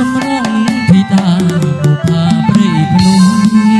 សម្រងធីតាបុផាព្រៃភ្នំ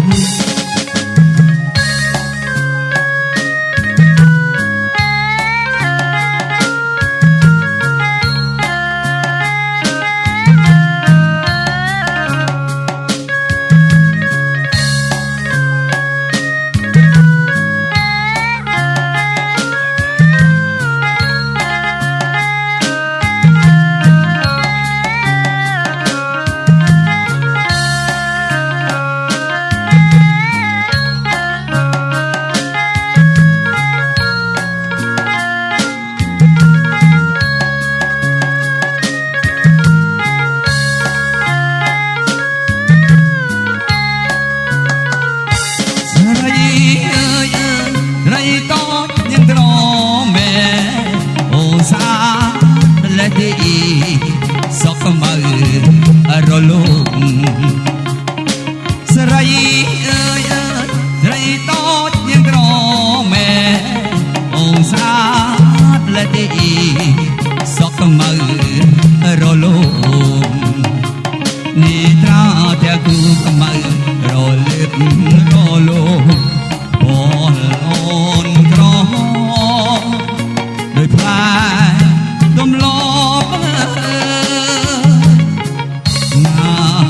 You. Ah.